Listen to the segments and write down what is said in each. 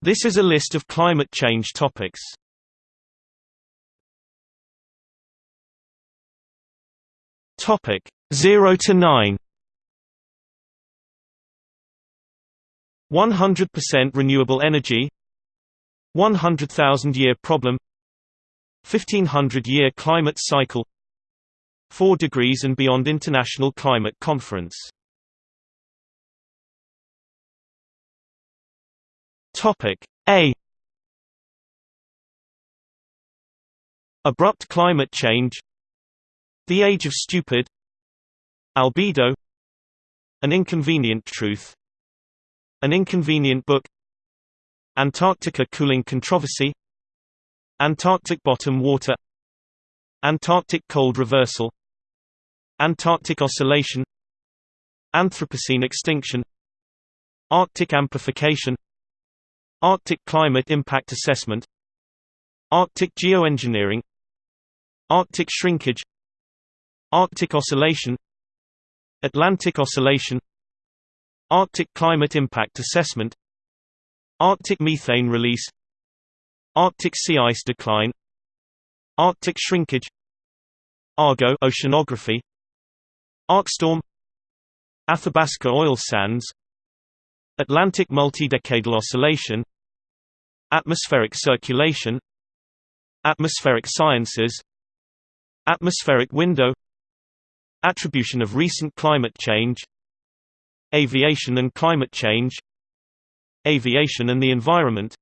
This is a list of climate change topics. Topic 0 to 9 100% renewable energy. 100,000 year problem. 1500 year climate cycle. 4 degrees and beyond International Climate Conference Topic A. Abrupt climate change. The Age of Stupid. Albedo. An Inconvenient Truth. An Inconvenient Book. Antarctica Cooling Controversy. Antarctic Bottom Water. Antarctic Cold Reversal. Antarctic Oscillation. Anthropocene Extinction. Arctic Amplification Arctic Climate Impact Assessment Arctic Geoengineering Arctic Shrinkage Arctic Oscillation Atlantic Oscillation Arctic Climate Impact Assessment Arctic Methane Release Arctic Sea Ice Decline Arctic Shrinkage Argo Oceanography ARkStorm Athabasca Oil Sands Atlantic Multidecadal Oscillation Atmospheric Circulation Atmospheric Sciences Atmospheric Window Attribution of recent climate change Aviation and climate change Aviation and the environment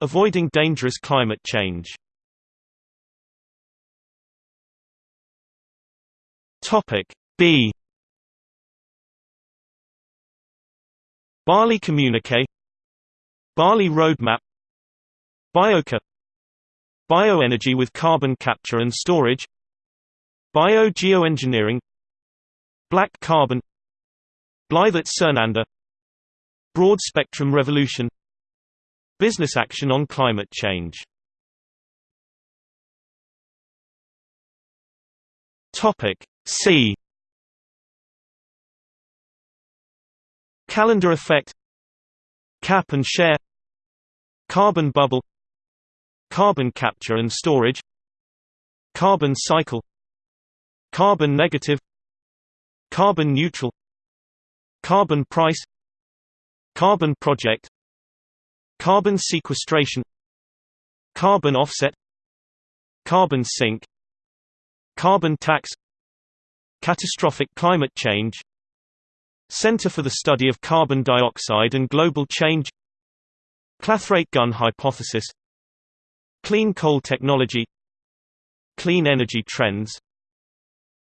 Avoiding dangerous climate change. B Bali Communique Bali Roadmap Biochar Bioenergy with carbon capture and storage Biogeoengineering Black carbon Blytt at Sernander Broad spectrum revolution Business action on climate change. Topic C Calendar effect Cap and share Carbon bubble Carbon capture and storage Carbon cycle Carbon negative Carbon neutral Carbon price Carbon project Carbon sequestration Carbon offset Carbon sink Carbon tax Catastrophic climate change Center for the Study of Carbon Dioxide and Global Change. Clathrate gun hypothesis. Clean coal technology. Clean energy trends.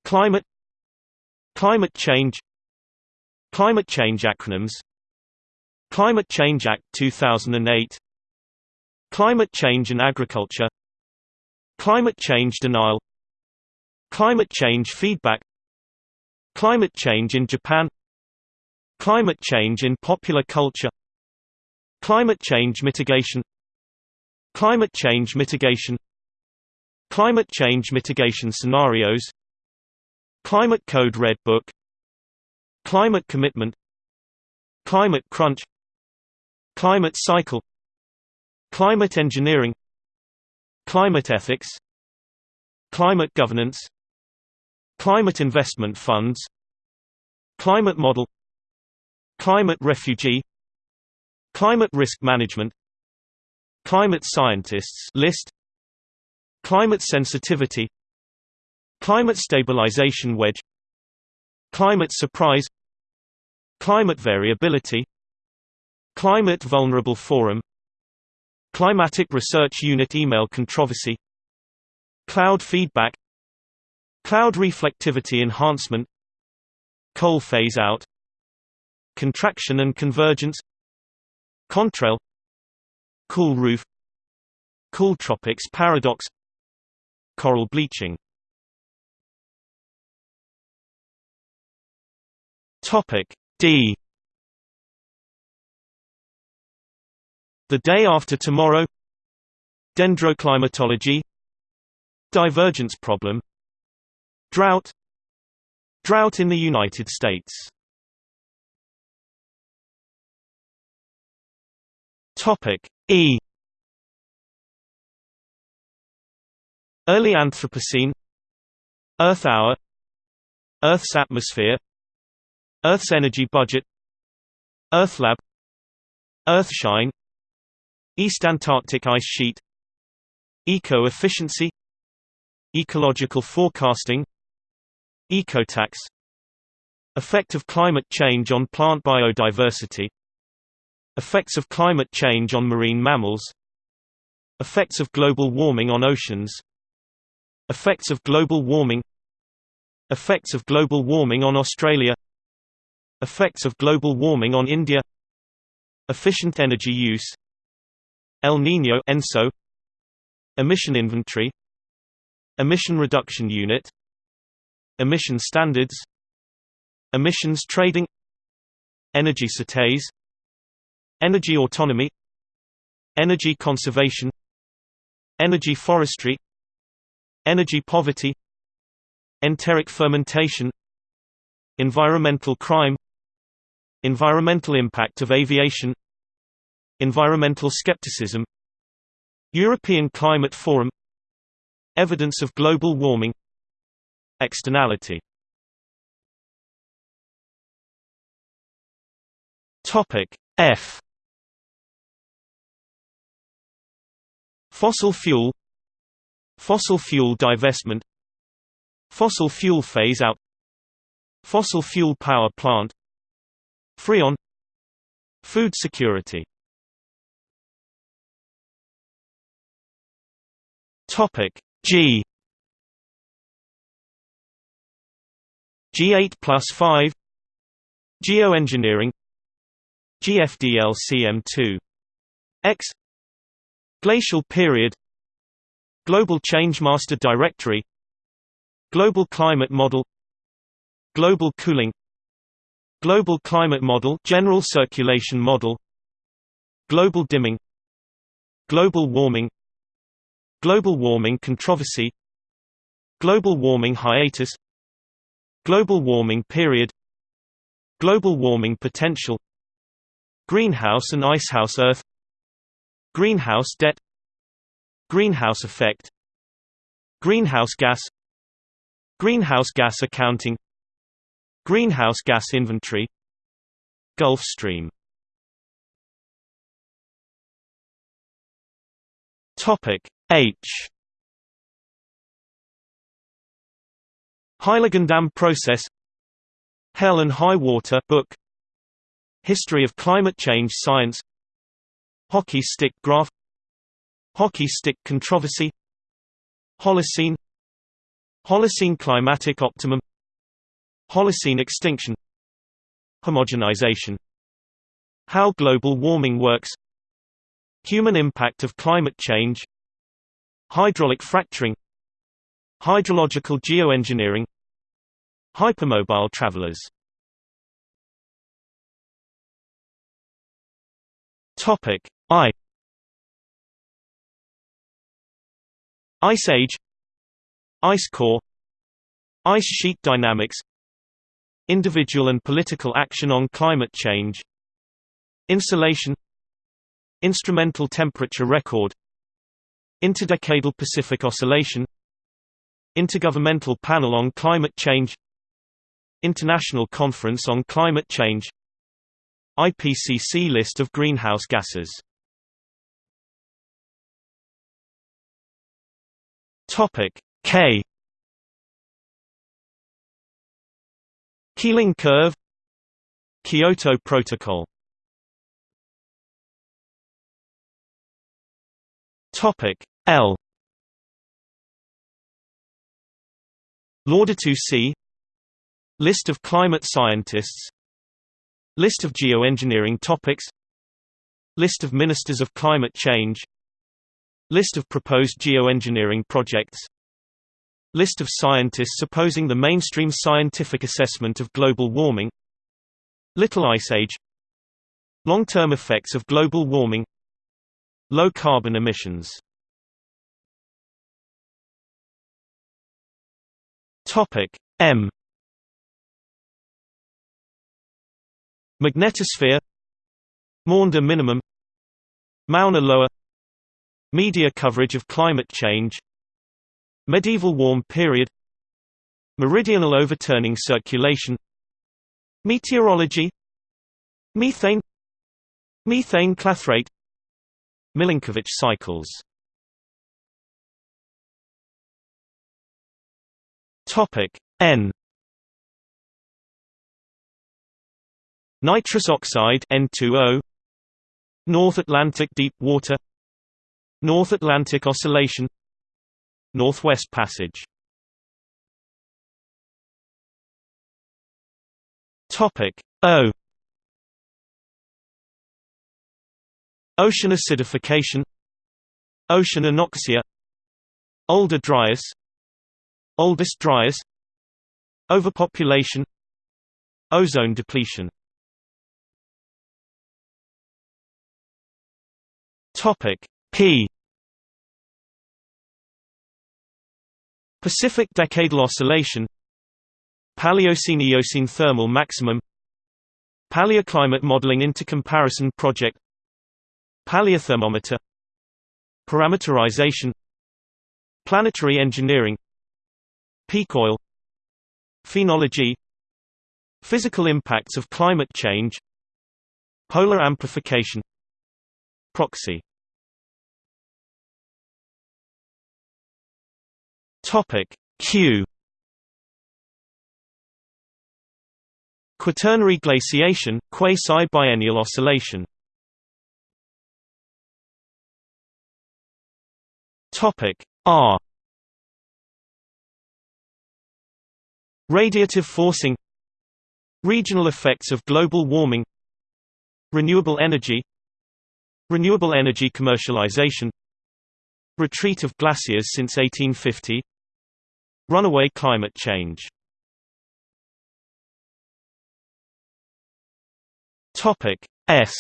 Climate. Climate change. Climate change acronyms. Climate Change Act 2008 Climate change and agriculture. Climate change denial. Climate change feedback. Climate change in Japan Climate change in popular culture Climate change mitigation Climate change mitigation Climate change mitigation scenarios Climate Code Red Book Climate Commitment Climate Crunch Climate Cycle Climate Engineering Climate Ethics Climate Governance Climate Investment Funds Climate Model Climate refugee Climate risk management Climate scientists list Climate sensitivity Climate stabilization wedge Climate surprise Climate variability Climate vulnerable forum Climatic Research Unit email controversy Cloud feedback Cloud reflectivity enhancement Coal phase out Contraction and convergence. Contrail. Cool roof. Cool tropics paradox. Coral bleaching. Topic D. The day after tomorrow. Dendroclimatology. Divergence problem. Drought. Drought in the United States Topic E. Early Anthropocene. Earth hour. Earth's atmosphere. Earth's energy budget. Earthlab Earthshine East Antarctic ice sheet. Eco-efficiency. Ecological forecasting. Ecotax. Effect of climate change on plant biodiversity Effects of climate change on marine mammals Effects of global warming on oceans Effects of global warming Effects of global warming on Australia Effects of global warming on India Efficient energy use El Niño ENSO Emission inventory Emission reduction unit Emission standards Emissions trading Energy certeza Energy autonomy Energy conservation Energy forestry Energy poverty Enteric fermentation Environmental crime Environmental impact of aviation Environmental skepticism European Climate Forum Evidence of global warming Externality. F Fossil fuel. Fossil fuel divestment. Fossil fuel phase out. Fossil fuel power plant. Freon Food security. Topic G. G8 plus 5 Geoengineering. GFDLCM2 X Glacial period Global Change Master Directory Global Climate Model Global Cooling Global Climate Model General Circulation Model Global Dimming Global Warming Global Warming Controversy Global Warming Hiatus Global Warming Period Global Warming Potential Greenhouse and Icehouse Earth Greenhouse debt Greenhouse effect Greenhouse gas Greenhouse gas accounting Greenhouse gas inventory Gulf Stream. Topic H. Heiligendamm process Hell and High Water book History of climate change science Hockey stick graph Hockey stick controversy Holocene Holocene climatic optimum Holocene extinction Homogenization How global warming works Human impact of climate change Hydraulic fracturing Hydrological geoengineering Hypermobile travelers. Topic I. Ice Age. Ice Core. Ice sheet dynamics. Individual and political action on climate change. Insulation. Instrumental temperature record. Interdecadal Pacific Oscillation. Intergovernmental Panel on Climate Change. International Conference on Climate Change. IPCC list of greenhouse gases Topic K. Keeling curve Kyoto Protocol. Topic L. Laudato Si List of climate scientists. List of geoengineering topics. List of Ministers of Climate Change List of proposed geoengineering projects. List of scientists opposing the mainstream scientific assessment of global warming. Little Ice Age. Long-term effects of global warming. Low carbon emissions. M. Magnetosphere. Maunder minimum. Mauna Loa Media coverage of climate change Medieval warm period Meridional overturning circulation Meteorology Methane Methane clathrate Milankovitch cycles. Topic N. Nitrous oxide N2O North Atlantic deep water North Atlantic Oscillation. Northwest Passage. Topic O. Ocean acidification. Ocean anoxia. Older Dryas. Oldest Dryas. Overpopulation. Ozone depletion. Topic P Pacific Decadal Oscillation Paleocene-Eocene Thermal Maximum Paleoclimate Modeling Intercomparison Project Paleothermometer Parameterization Planetary Engineering Peak oil Phenology Physical impacts of climate change Polar amplification Proxy Topic Q. Quaternary glaciation, quasi-biennial oscillation. Topic R. Radiative forcing. Regional effects of global warming. Renewable energy. Renewable energy commercialization. Retreat of glaciers since 1850 Runaway climate change. Topic S.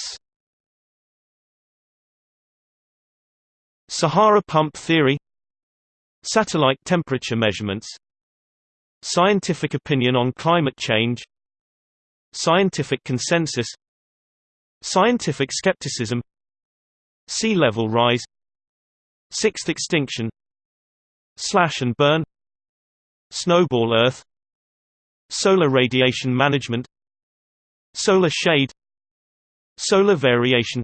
Sahara pump theory. Satellite temperature measurements. Scientific opinion on climate change. Scientific consensus. Scientific skepticism. Sea level rise. Sixth extinction. Slash and burn Snowball Earth Solar radiation management Solar shade Solar variation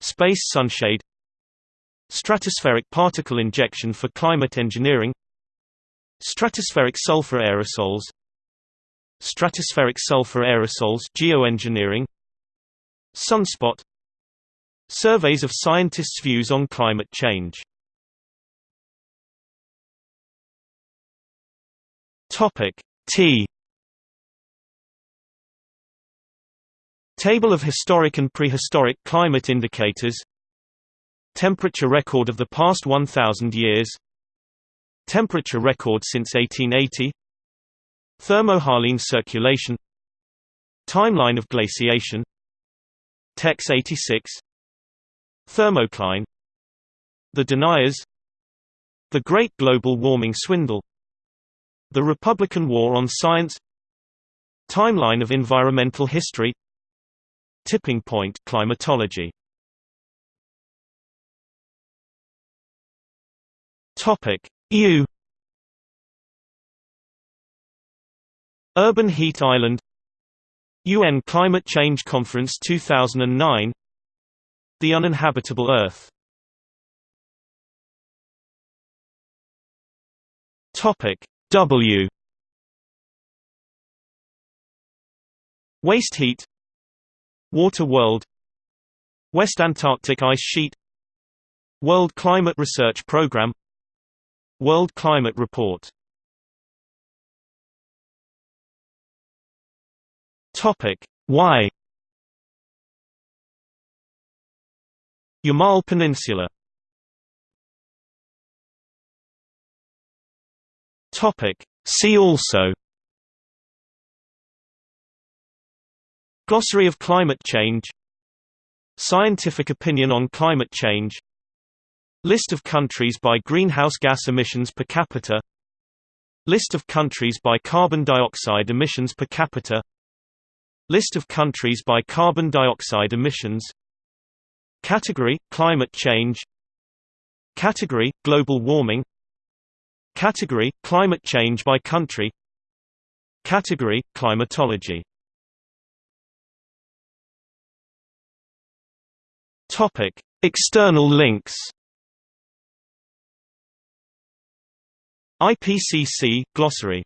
Space sunshade Stratospheric particle injection for climate engineering Stratospheric sulfur aerosols Stratospheric sulfur aerosols geoengineering Sunspot Surveys of scientists' views on climate change Topic T. Table of historic and prehistoric climate indicators. Temperature record of the past 1000 years. Temperature record since 1880 Thermohaline circulation. Timeline of glaciation. Tex 86 Thermocline. The Deniers. The Great Global Warming Swindle the Republican War on Science Timeline of environmental history Tipping point climatology Topic. U Urban Heat Island UN Climate Change Conference 2009 The Uninhabitable Earth Topic W. Waste heat. Water World. West Antarctic Ice Sheet. World Climate Research Programme World Climate Report. Topic. Y Yamal Peninsula Topic. See also. Glossary of climate change. Scientific opinion on climate change. List of countries by greenhouse gas emissions per capita. List of countries by carbon dioxide emissions per capita. List of countries by carbon dioxide emissions. Category – Climate change. Category – Global warming Category – Climate change by country. Category – Climatology. External links. IPCC – Glossary